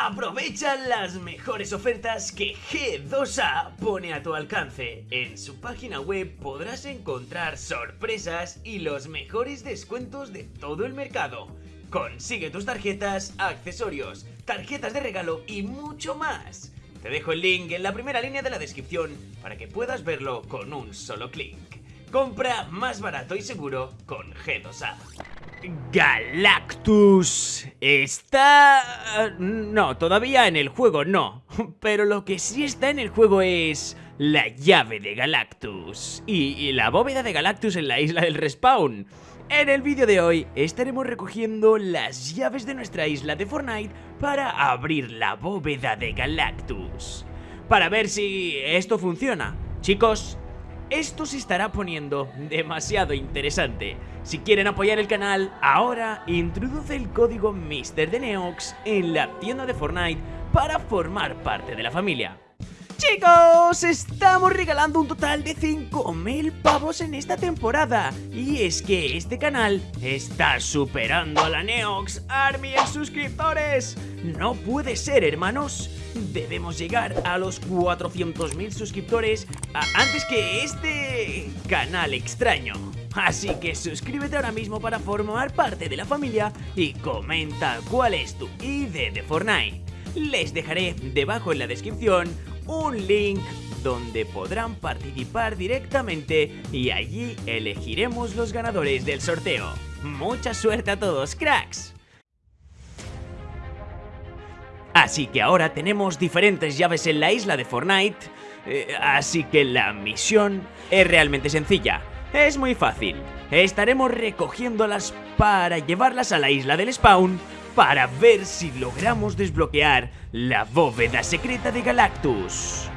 Aprovecha las mejores ofertas que G2A pone a tu alcance. En su página web podrás encontrar sorpresas y los mejores descuentos de todo el mercado. Consigue tus tarjetas, accesorios, tarjetas de regalo y mucho más. Te dejo el link en la primera línea de la descripción para que puedas verlo con un solo clic. Compra más barato y seguro con G2A. Galactus está... No, todavía en el juego no. Pero lo que sí está en el juego es... La llave de Galactus. Y, la bóveda de Galactus en la isla del respawn. En el vídeo de hoy estaremos recogiendo las llaves de nuestra isla de Fortnite para abrir la bóveda de Galactus. Para ver si esto funciona. Chicos, esto se estará poniendo demasiado interesante. Si quieren apoyar el canal, ahora introduce el código MrDeneox en la tienda de Fortnite para formar parte de la familia. Chicos, estamos regalando un total de 5.000 pavos en esta temporada Y es que este canal está superando a la Neox Army en suscriptores No puede ser, hermanos Debemos llegar a los 400.000 suscriptores antes que este canal extraño Así que suscríbete ahora mismo para formar parte de la familia y comenta cuál es tu ID de Fortnite les dejaré debajo en la descripción un link donde podrán participar directamente y allí elegiremos los ganadores del sorteo. ¡Mucha suerte a todos, cracks! Así que ahora tenemos diferentes llaves en la isla de Fortnite, eh, así que la misión es realmente sencilla. Es muy fácil, estaremos recogiéndolas para llevarlas a la isla del spawn para ver si logramos desbloquear la bóveda secreta de Galactus.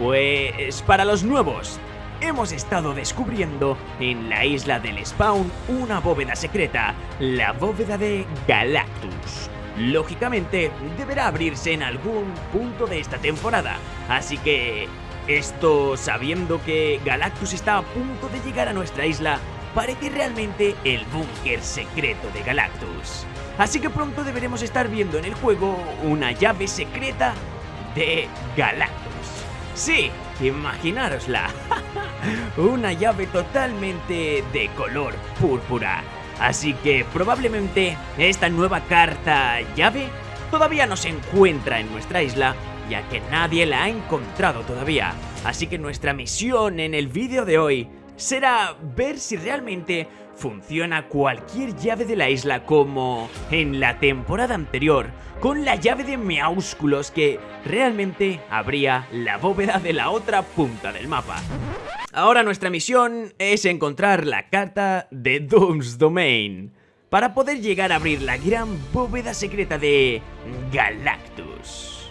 Pues para los nuevos, hemos estado descubriendo en la isla del spawn una bóveda secreta, la bóveda de Galactus. Lógicamente, deberá abrirse en algún punto de esta temporada, así que esto sabiendo que Galactus está a punto de llegar a nuestra isla, parece realmente el búnker secreto de Galactus. Así que pronto deberemos estar viendo en el juego una llave secreta de Galactus. Sí, imaginárosla. una llave totalmente de color púrpura. Así que probablemente esta nueva carta llave todavía no se encuentra en nuestra isla ya que nadie la ha encontrado todavía. Así que nuestra misión en el vídeo de hoy será ver si realmente funciona cualquier llave de la isla como en la temporada anterior, con la llave de Meáusculos que realmente abría la bóveda de la otra punta del mapa. Ahora nuestra misión es encontrar la carta de Doom's Domain para poder llegar a abrir la gran bóveda secreta de Galactus.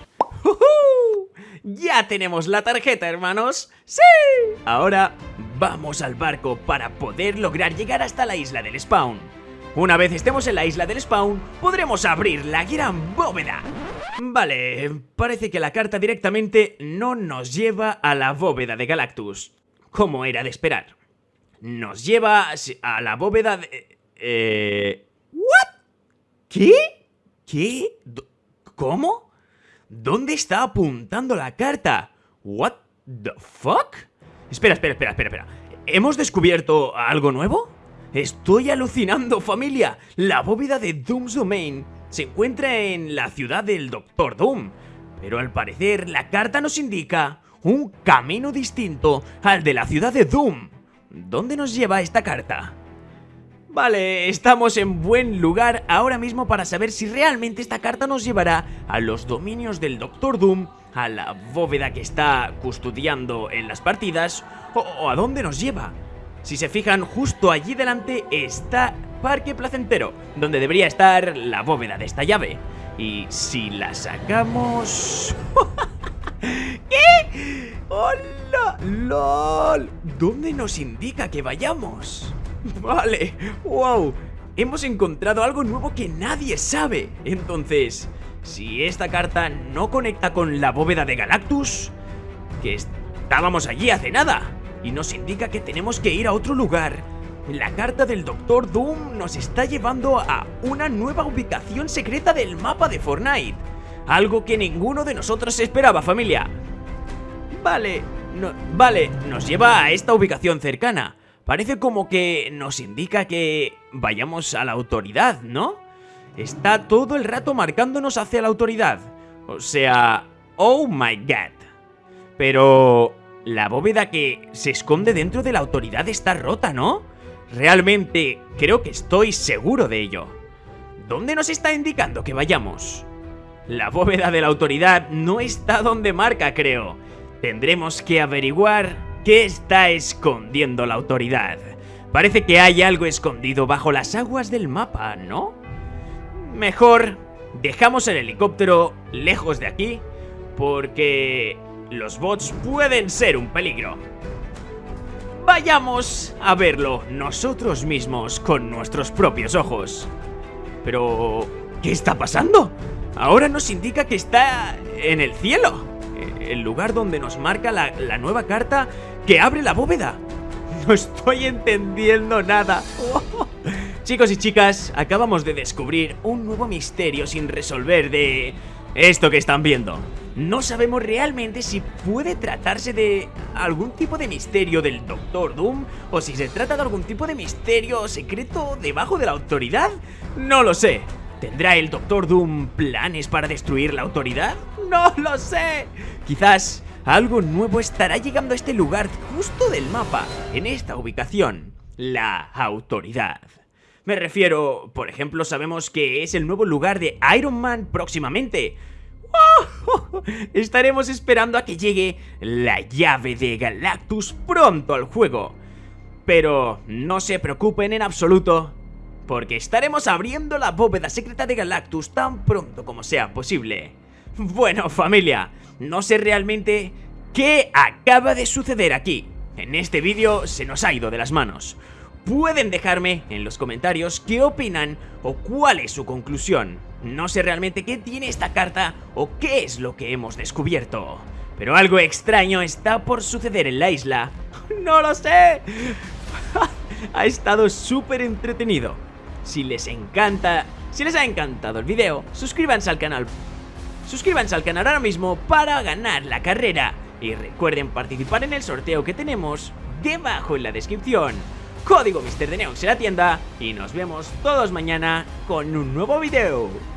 ¡Ya tenemos la tarjeta, hermanos! ¡Sí! Ahora vamos al barco para poder lograr llegar hasta la isla del spawn. Una vez estemos en la isla del spawn, podremos abrir la gran bóveda. Vale, parece que la carta directamente no nos lleva a la bóveda de Galactus, como era de esperar. Nos lleva a la bóveda de... Eh... ¿What? ¿Qué? ¿Qué? ¿Cómo? ¿Dónde está apuntando la carta? ¿What the fuck? Espera, espera, espera, espera, espera. ¿Hemos descubierto algo nuevo? Estoy alucinando, familia. La bóveda de Doom's Domain se encuentra en la ciudad del Doctor Doom. Pero al parecer la carta nos indica un camino distinto al de la ciudad de Doom. ¿Dónde nos lleva esta carta? Vale, estamos en buen lugar ahora mismo para saber si realmente esta carta nos llevará a los dominios del Doctor Doom, a la bóveda que está custodiando en las partidas, o, a dónde nos lleva. Si se fijan, justo allí delante está Parque Placentero, donde debería estar la bóveda de esta llave. Y si la sacamos... ¿Qué? ¡Hola! ¡Lol! ¿Dónde nos indica que vayamos? Vale, wow Hemos encontrado algo nuevo que nadie sabe Entonces, si esta carta no conecta con la bóveda de Galactus Que estábamos allí hace nada Y nos indica que tenemos que ir a otro lugar La carta del Doctor Doom nos está llevando a una nueva ubicación secreta del mapa de Fortnite Algo que ninguno de nosotros esperaba, familia. Vale, vale, nos lleva a esta ubicación cercana. Parece como que nos indica que vayamos a la autoridad, ¿no? Está todo el rato marcándonos hacia la autoridad. O sea, oh my god. Pero la bóveda que se esconde dentro de la autoridad está rota, ¿no? Realmente creo que estoy seguro de ello. ¿Dónde nos está indicando que vayamos? La bóveda de la autoridad no está donde marca, creo. Tendremos que averiguar qué está escondiendo la autoridad. Parece que hay algo escondido bajo las aguas del mapa, ¿no? Mejor dejamos el helicóptero lejos de aquí porque los bots pueden ser un peligro. Vayamos a verlo nosotros mismos con nuestros propios ojos. Pero... ¿Qué está pasando? Ahora nos indica que está en el cielo. El lugar donde nos marca la, la nueva carta que abre la bóveda. No estoy entendiendo nada. Chicos y chicas, acabamos de descubrir un nuevo misterio sin resolver de esto que están viendo. No sabemos realmente si puede tratarse de algún tipo de misterio del Doctor Doom o si se trata de algún tipo de misterio secreto debajo de la autoridad. No lo sé. ¿Tendrá el Doctor Doom planes para destruir la autoridad? No lo sé. Quizás algo nuevo estará llegando a este lugar justo del mapa, en esta ubicación, la autoridad. Me refiero, por ejemplo, sabemos que es el nuevo lugar de Iron Man próximamente. Estaremos esperando a que llegue la llave de Galactus pronto al juego. Pero no se preocupen en absoluto, porque estaremos abriendo la bóveda secreta de Galactus tan pronto como sea posible. Bueno familia, no sé realmente qué acaba de suceder aquí. En este vídeo se nos ha ido de las manos. Pueden dejarme en los comentarios qué opinan o cuál es su conclusión. No sé realmente qué tiene esta carta o qué es lo que hemos descubierto. Pero algo extraño está por suceder en la isla. ¡No lo sé! ha estado súper entretenido. Si les encanta, si les ha encantado el video, suscríbanse al canal. Suscríbanse al canal ahora mismo para ganar la carrera. Y recuerden participar en el sorteo que tenemos debajo en la descripción. Código Mister de Neox en la tienda y nos vemos todos mañana con un nuevo video.